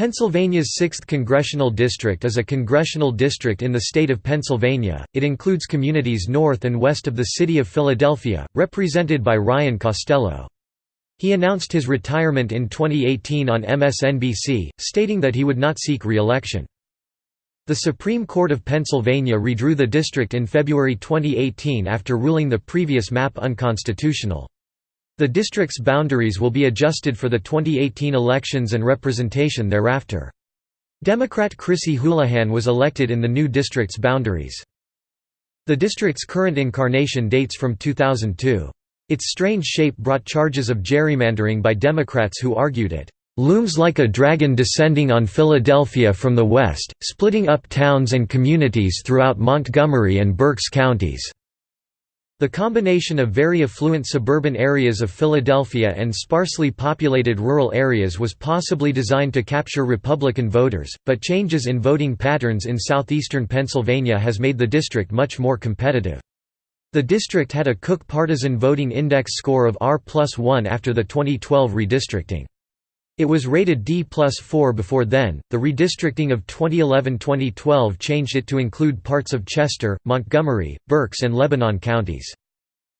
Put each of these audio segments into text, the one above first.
Pennsylvania's 6th Congressional District is a congressional district in the state of Pennsylvania. It includes communities north and west of the city of Philadelphia, represented by Ryan Costello. He announced his retirement in 2018 on MSNBC, stating that he would not seek re-election. The Supreme Court of Pennsylvania redrew the district in February 2018 after ruling the previous map unconstitutional. The district's boundaries will be adjusted for the 2018 elections and representation thereafter. Democrat Chrissy Houlihan was elected in the new district's boundaries. The district's current incarnation dates from 2002. Its strange shape brought charges of gerrymandering by Democrats who argued it looms like a dragon descending on Philadelphia from the west, splitting up towns and communities throughout Montgomery and Berks counties. The combination of very affluent suburban areas of Philadelphia and sparsely populated rural areas was possibly designed to capture Republican voters, but changes in voting patterns in southeastern Pennsylvania has made the district much more competitive. The district had a Cook Partisan Voting Index score of R plus 1 after the 2012 redistricting. It was rated D plus 4 before then. The redistricting of 2011-2012 changed it to include parts of Chester, Montgomery, Berks and Lebanon counties.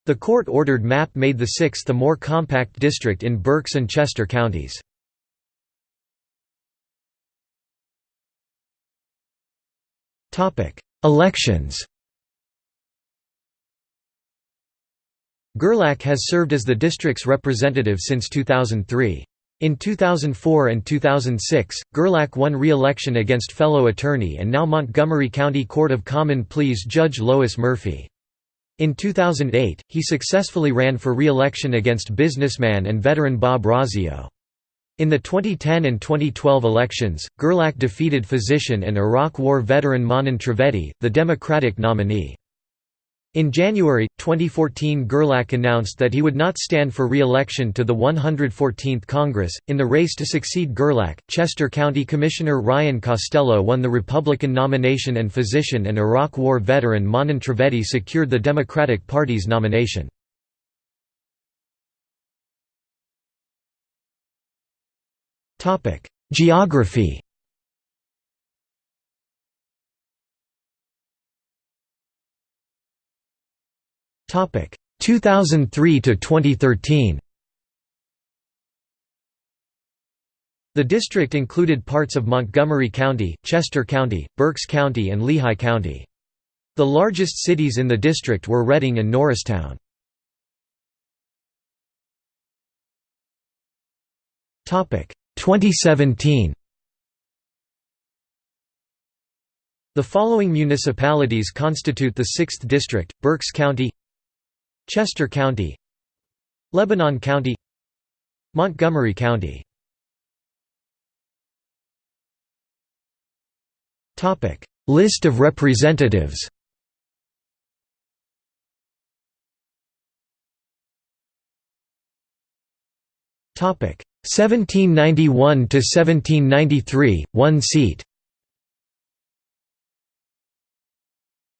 The court-ordered map made the 6th a more compact district in Berks and Chester counties. Elections Gerlach has served as the district's representative since 2003. In 2004 and 2006, Gerlach won re-election against fellow attorney and now Montgomery County Court of Common Pleas Judge Lois Murphy. In 2008, he successfully ran for re-election against businessman and veteran Bob Roggio. In the 2010 and 2012 elections, Gerlach defeated physician and Iraq War veteran Manan Trivedi, the Democratic nominee. In January, 2014 Gerlach announced that he would not stand for re-election to the 114th Congress. In the race to succeed Gerlach, Chester County Commissioner Ryan Costello won the Republican nomination and physician and Iraq War veteran Manan Trivedi secured the Democratic Party's nomination. Geography Topic 2003 to 2013. The district included parts of Montgomery County, Chester County, Berks County and Lehigh County. The largest cities in the district were Reading and Norristown. Topic 2017. The following municipalities constitute the 6th district: Berks County, Chester County Lebanon County Montgomery County. Topic List of representatives. Topic 1791 to 1793 1 seat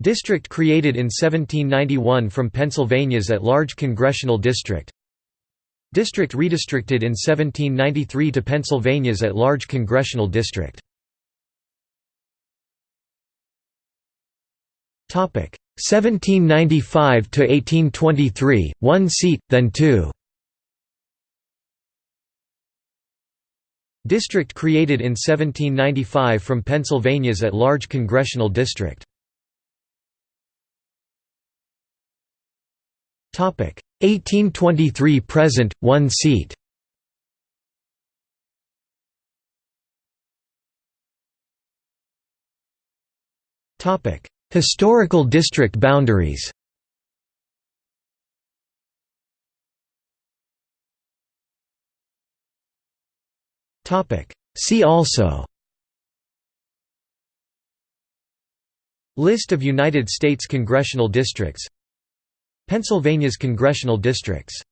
District created in 1791 from Pennsylvania's at-large congressional district. District redistricted in 1793 to Pennsylvania's at-large congressional district. Topic. 1795 to 1823 1 seat then 2 District created in 1795 from Pennsylvania's at-large congressional district 1823 present 1 seat. Topic. Historical district boundaries. Topic. See also. List of United States congressional districts Pennsylvania's congressional districts